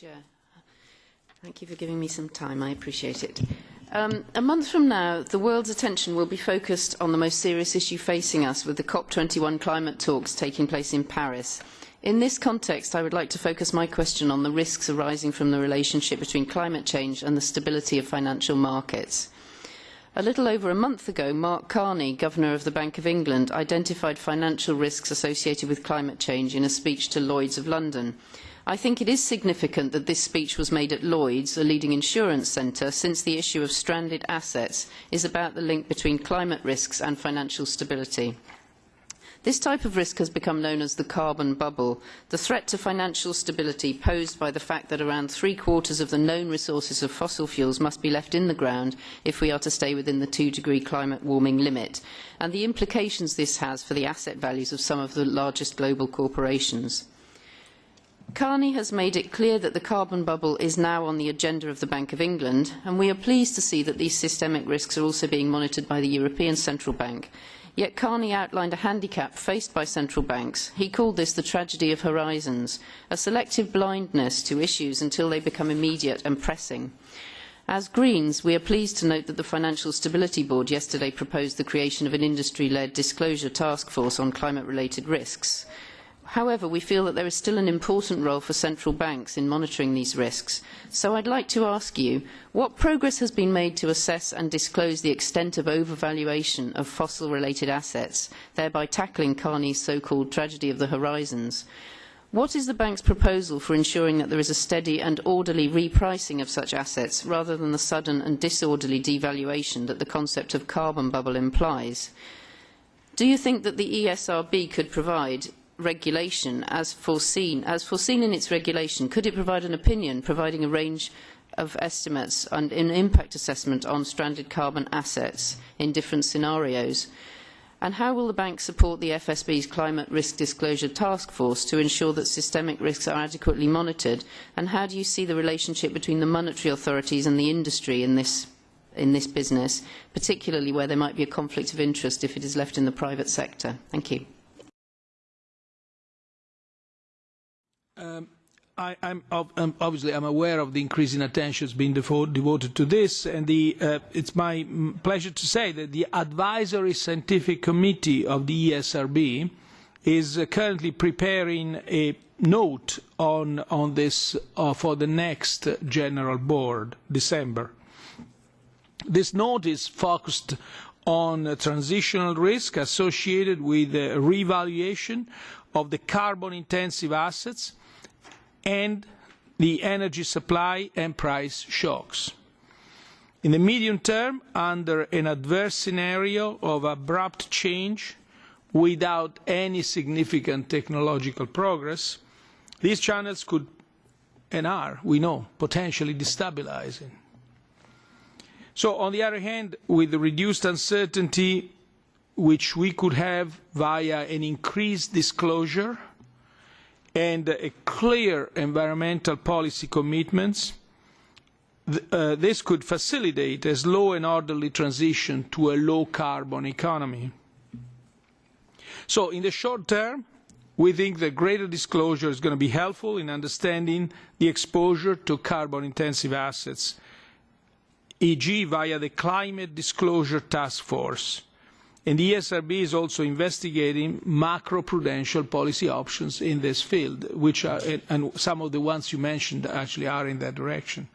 Chair. Thank you for giving me some time. I appreciate it. Um, a month from now, the world's attention will be focused on the most serious issue facing us with the COP21 climate talks taking place in Paris. In this context, I would like to focus my question on the risks arising from the relationship between climate change and the stability of financial markets. A little over a month ago, Mark Carney, Governor of the Bank of England, identified financial risks associated with climate change in a speech to Lloyds of London. I think it is significant that this speech was made at Lloyds, a leading insurance centre, since the issue of stranded assets is about the link between climate risks and financial stability. This type of risk has become known as the carbon bubble, the threat to financial stability posed by the fact that around three quarters of the known resources of fossil fuels must be left in the ground if we are to stay within the two degree climate warming limit, and the implications this has for the asset values of some of the largest global corporations. Carney has made it clear that the carbon bubble is now on the agenda of the Bank of England, and we are pleased to see that these systemic risks are also being monitored by the European Central Bank. Yet Carney outlined a handicap faced by central banks. He called this the tragedy of horizons, a selective blindness to issues until they become immediate and pressing. As Greens, we are pleased to note that the Financial Stability Board yesterday proposed the creation of an industry-led disclosure task force on climate-related risks. However, we feel that there is still an important role for central banks in monitoring these risks. So I'd like to ask you, what progress has been made to assess and disclose the extent of overvaluation of fossil-related assets, thereby tackling Carney's so-called tragedy of the horizons? What is the bank's proposal for ensuring that there is a steady and orderly repricing of such assets rather than the sudden and disorderly devaluation that the concept of carbon bubble implies? Do you think that the ESRB could provide regulation as foreseen, as foreseen in its regulation, could it provide an opinion providing a range of estimates and an impact assessment on stranded carbon assets in different scenarios? And how will the bank support the FSB's Climate Risk Disclosure Task Force to ensure that systemic risks are adequately monitored? And how do you see the relationship between the monetary authorities and the industry in this, in this business, particularly where there might be a conflict of interest if it is left in the private sector? Thank you. I, I'm, um, obviously I'm aware of the increasing attention being devoted to this, and the, uh, it's my pleasure to say that the Advisory Scientific Committee of the ESRB is uh, currently preparing a note on, on this uh, for the next General Board, December. This note is focused on a transitional risk associated with the revaluation of the carbon-intensive assets and the energy supply and price shocks. In the medium term, under an adverse scenario of abrupt change without any significant technological progress, these channels could and are, we know, potentially destabilizing. So on the other hand, with the reduced uncertainty which we could have via an increased disclosure and clear environmental policy commitments, uh, this could facilitate a slow and orderly transition to a low-carbon economy. So in the short term, we think that greater disclosure is going to be helpful in understanding the exposure to carbon-intensive assets, e.g. via the Climate Disclosure Task Force, And the ESRB is also investigating macro-prudential policy options in this field, which are, and some of the ones you mentioned actually are in that direction.